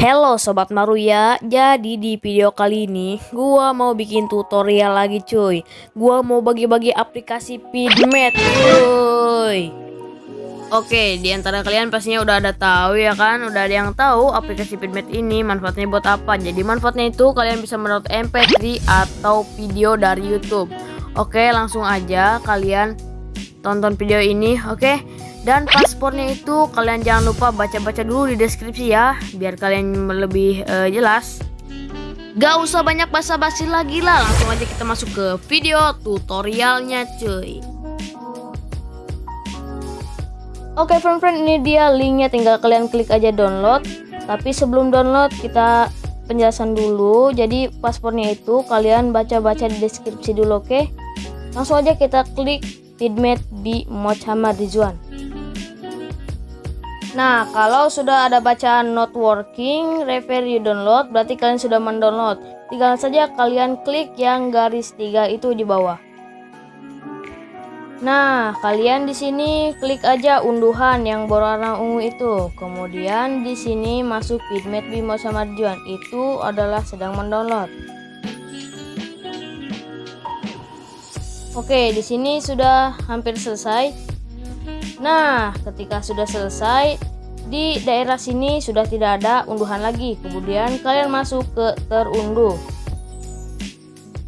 Halo Sobat Maruya, jadi di video kali ini gua mau bikin tutorial lagi cuy. Gua mau bagi-bagi aplikasi Pidmet cuy. Oke, di antara kalian pastinya udah ada tahu ya kan? Udah ada yang tahu aplikasi Pidmet ini manfaatnya buat apa. Jadi manfaatnya itu kalian bisa mendownload MP3 atau video dari YouTube. Oke, langsung aja kalian tonton video ini oke dan paspornya itu kalian jangan lupa baca-baca dulu di deskripsi ya, biar kalian lebih uh, jelas. Gak usah banyak basa-basi lagi lah, langsung aja kita masuk ke video tutorialnya cuy. Oke friend-friend ini dia linknya tinggal kalian klik aja download. Tapi sebelum download kita penjelasan dulu. Jadi paspornya itu kalian baca-baca di deskripsi dulu oke. Okay? Langsung aja kita klik Pidmet B Muhammad Rizwan. Nah, kalau sudah ada bacaan not working, refer you download, berarti kalian sudah mendownload. Tinggal saja kalian klik yang garis tiga itu di bawah. Nah, kalian di sini klik aja unduhan yang berwarna ungu itu. Kemudian di sini masuk Pidmet Bimo sama Juan. Itu adalah sedang mendownload. Oke, di sini sudah hampir selesai. Nah, ketika sudah selesai, di daerah sini sudah tidak ada unduhan lagi. Kemudian kalian masuk ke terunduh.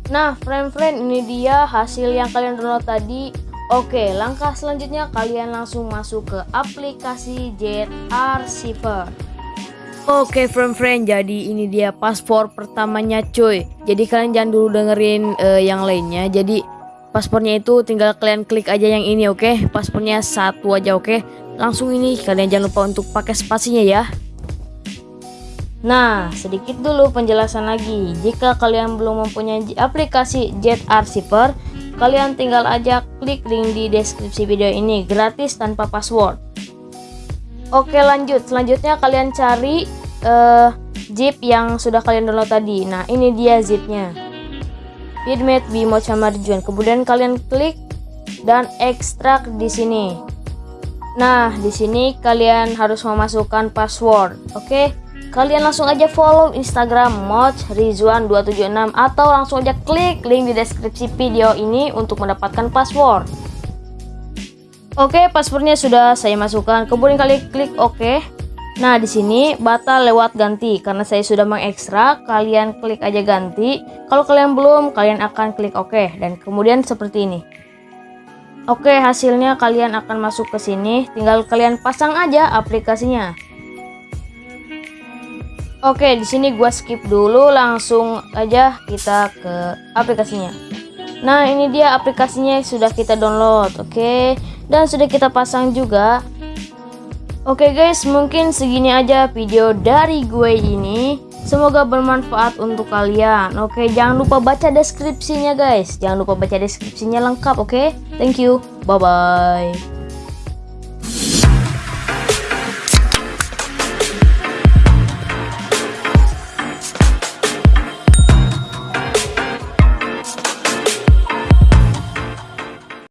Nah, friend-friend, ini dia hasil yang kalian download tadi. Oke, langkah selanjutnya kalian langsung masuk ke aplikasi Jet Archiver. Oke friend-friend, jadi ini dia paspor pertamanya cuy. Jadi kalian jangan dulu dengerin uh, yang lainnya. Jadi paspornya itu tinggal kalian klik aja yang ini oke okay? paspornya satu aja oke okay? langsung ini kalian jangan lupa untuk pakai spasinya ya Nah, sedikit dulu penjelasan lagi. Jika kalian belum mempunyai aplikasi Jet Archiver, kalian tinggal aja klik link di deskripsi video ini gratis tanpa password. Oke, lanjut. Selanjutnya kalian cari uh, zip yang sudah kalian download tadi. Nah, ini dia zipnya feedmate Bimo Marjuan. Kemudian kalian klik dan ekstrak di sini. Nah, di sini kalian harus memasukkan password. Oke. Okay? Kalian langsung aja follow Instagram Mod Rizwan 276 atau langsung aja klik link di deskripsi video ini untuk mendapatkan password. Oke, okay, passwordnya sudah saya masukkan. Kemudian kalian klik oke. Nah, di sini batal lewat ganti karena saya sudah mengekstrak, kalian klik aja ganti. Kalau kalian belum, kalian akan klik OK dan kemudian seperti ini. Oke, hasilnya kalian akan masuk ke sini, tinggal kalian pasang aja aplikasinya. Oke, di sini gua skip dulu, langsung aja kita ke aplikasinya. Nah, ini dia aplikasinya sudah kita download, oke. Dan sudah kita pasang juga. Oke guys, mungkin segini aja video dari gue ini. Semoga bermanfaat untuk kalian. Oke, jangan lupa baca deskripsinya guys. Jangan lupa baca deskripsinya lengkap, oke? Thank you. Bye bye.